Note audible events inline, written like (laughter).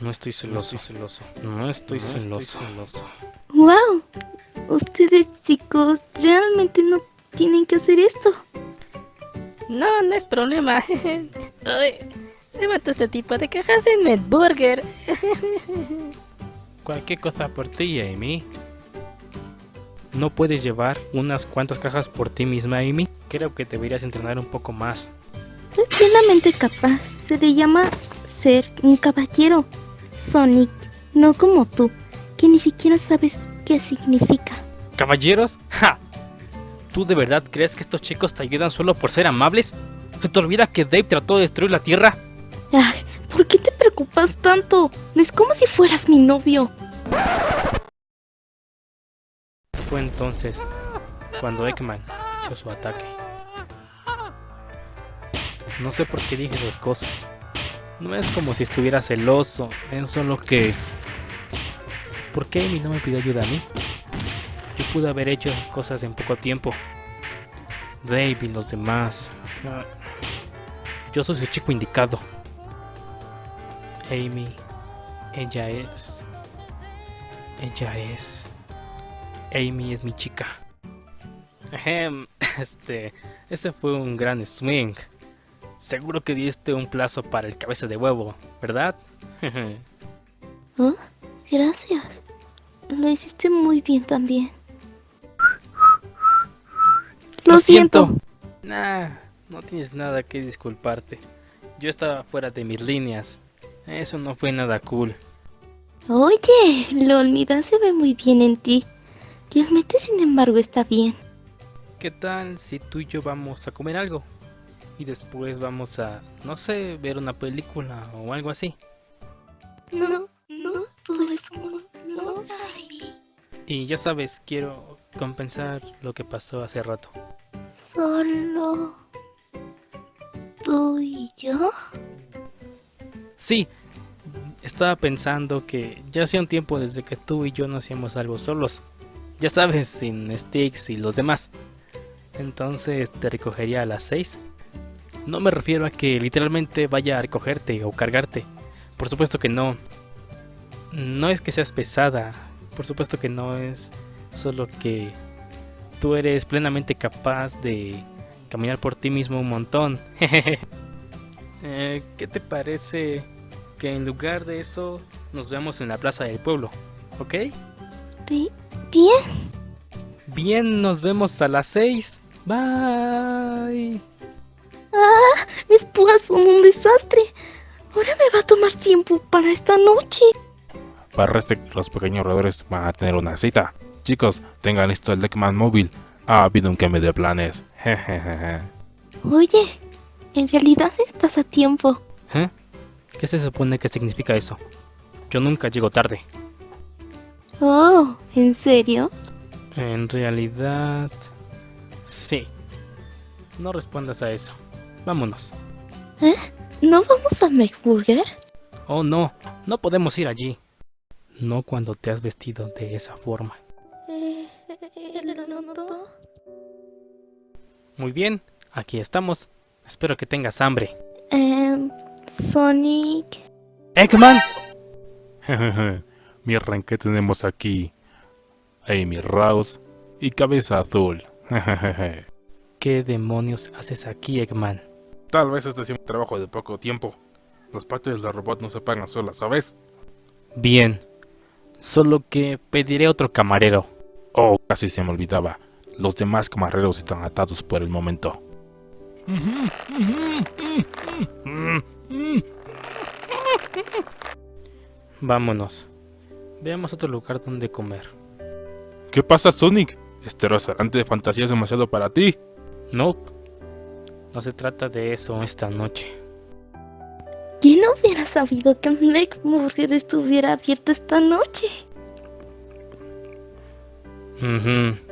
No estoy celoso, celoso. No estoy celoso. celoso. ¡Wow! Ustedes chicos realmente no tienen que hacer esto. No, no es problema. (laughs) Ay, levanto este tipo de cajas en Medburger. (laughs) Cualquier cosa por ti, Amy. ¿No puedes llevar unas cuantas cajas por ti misma, Amy? Creo que deberías entrenar un poco más. Soy plenamente capaz. Se le llama ser un caballero. Sonic, no como tú, que ni siquiera sabes qué significa. ¿Caballeros? ¡Ja! ¿Tú de verdad crees que estos chicos te ayudan solo por ser amables? ¿Se te olvida que Dave trató de destruir la Tierra? Ay, ¿por qué te preocupas tanto? Es como si fueras mi novio. Fue entonces cuando Eggman hizo su ataque. No sé por qué dije esas cosas. No es como si estuviera celoso, es solo que... ¿Por qué Amy no me pidió ayuda a mí? Yo pude haber hecho esas cosas en poco tiempo. Dave y los demás. Yo soy su chico indicado. Amy, ella es... Ella es... Amy es mi chica. (laughs) Este... Ese fue un gran swing. Seguro que diste un plazo para el cabeza de huevo, ¿verdad? ¿Oh? (laughs) Gracias. Lo hiciste muy bien también. Lo, siento. Nah, no tienes nada que disculparte. Yo estaba fuera de mis líneas. Eso no fue nada cool. Oye, Lolnida se ve muy bien en ti. Realmente, sin embargo, está bien. ¿Qué tal si tú y yo vamos a comer algo? Y después vamos a, no sé, ver una película o algo así. No, no, pues no, Y ya sabes, quiero compensar lo que pasó hace rato. ¿Solo tú y yo? Sí, estaba pensando que ya hacía un tiempo desde que tú y yo no hacíamos algo solos. Ya sabes, sin Sticks y los demás. Entonces te recogería a las 6 no me refiero a que literalmente vaya a recogerte o cargarte. Por supuesto que no. No es que seas pesada. Por supuesto que no es solo que tú eres plenamente capaz de caminar por ti mismo un montón. (laughs) Eh, ¿Qué te parece que en lugar de eso nos veamos en la plaza del pueblo? ¿Ok? Bien. Bien, nos vemos a las 6. Bye. Son un desastre. Ahora me va a tomar tiempo para esta noche. Parece que los pequeños roedores van a tener una cita. Chicos, tengan listo el Deckman móvil. Ha habido un cambio de planes. (laughs) Oye, en realidad estás a tiempo. ¿Eh? ¿Qué se supone que significa eso? Yo nunca llego tarde. Oh, ¿en serio? En realidad... Sí. No respondas a eso. Vámonos. ¿Eh? ¿No vamos a McBurger? Oh, no. No podemos ir allí. No cuando te has vestido de esa forma. Muy bien. Aquí estamos. Espero que tengas hambre. Eh, Sonic... ¡Eggman! (laughs) Miren que tenemos aquí. Amy Rouse y Cabeza Azul. (laughs) ¿Qué demonios haces aquí, Eggman? Tal vez este sea un trabajo de poco tiempo. Las partes de los robots no se pagan solas, ¿sabes? Bien. Solo que pediré otro camarero. Oh, casi se me olvidaba. Los demás camareros están atados por el momento. Vámonos. Veamos otro lugar donde comer. ¿Qué pasa, Sonic? Este restaurante de fantasía es demasiado para ti. No, no se trata de eso esta noche. ¿Quién hubiera sabido que McBurger estuviera abierto esta noche? Mhm.